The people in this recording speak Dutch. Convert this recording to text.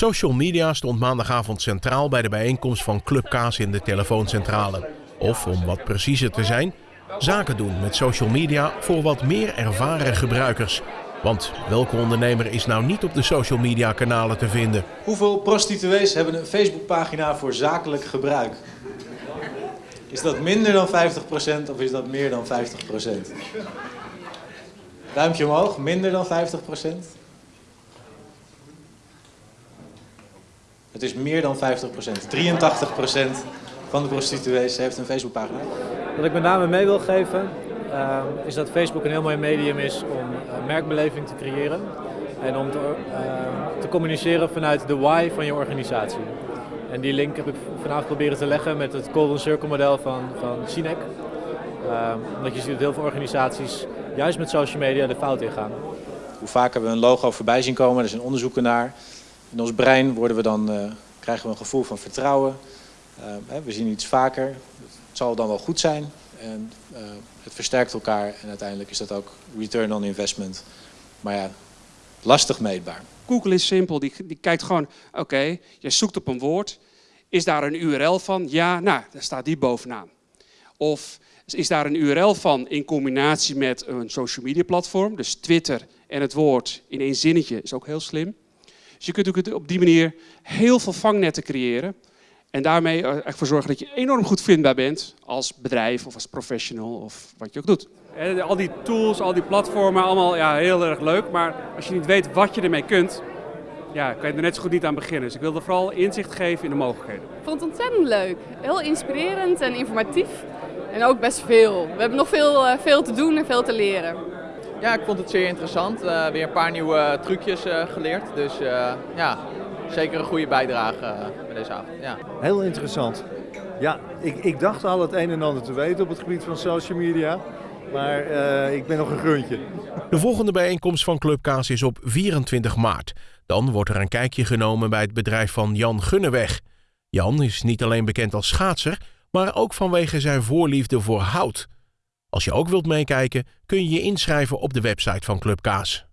Social media stond maandagavond centraal bij de bijeenkomst van Club Kaas in de telefooncentrale. Of om wat preciezer te zijn, zaken doen met social media voor wat meer ervaren gebruikers. Want welke ondernemer is nou niet op de social media kanalen te vinden? Hoeveel prostituees hebben een Facebookpagina voor zakelijk gebruik? Is dat minder dan 50% of is dat meer dan 50%? Duimpje omhoog, minder dan 50%? Het is meer dan 50%. 83% van de prostituees heeft een Facebookpagina. Wat ik met name mee wil geven uh, is dat Facebook een heel mooi medium is om uh, merkbeleving te creëren en om te, uh, te, communiceren vanuit de why van je organisatie. En die link heb ik vanavond proberen te leggen met het Golden Circle model van, van Sinek. omdat je ziet dat heel veel organisaties juist met social media de fout ingaan. Hoe vaak hebben we een logo voorbij zien komen, er zijn onderzoeken naar. In ons brein worden we dan, krijgen we een gevoel van vertrouwen. we zien iets vaker, het zal dan wel goed zijn. En uh, het versterkt elkaar en uiteindelijk is dat ook return on investment. Maar ja, lastig meetbaar. Google is simpel, die, die kijkt gewoon, oké, okay, je zoekt op een woord. Is daar een URL van? Ja, nou, daar staat die bovenaan. Of is daar een URL van in combinatie met een social media platform, dus Twitter en het woord in één zinnetje is ook heel slim. Dus je kunt op die manier heel veel vangnetten creëren en daarmee ervoor zorgen dat je enorm goed vindbaar bent als bedrijf of als professional of wat je ook doet. En al die tools, al die platformen, allemaal ja, heel erg leuk. Maar als je niet weet wat je ermee kunt, ja, kan je er net zo goed niet aan beginnen. Dus ik wilde vooral inzicht geven in de mogelijkheden. Ik vond het ontzettend leuk. Heel inspirerend en informatief. En ook best veel. We hebben nog veel, veel te doen en veel te leren. Ja, ik vond het zeer interessant. Uh, weer een paar nieuwe trucjes uh, geleerd. Dus uh, ja, zeker een goede bijdrage bij deze avond. Ja. Heel interessant. Ja, ik, ik dacht al het een en ander te weten op het gebied van social media. Maar uh, ik ben nog een gruntje. De volgende bijeenkomst van Club Kaas is op 24 maart. Dan wordt er een kijkje genomen bij het bedrijf van Jan Gunneweg. Jan is niet alleen bekend als schaatser, maar ook vanwege zijn voorliefde voor hout. Als je ook wilt meekijken, kun je je inschrijven op de website van Club Kaas.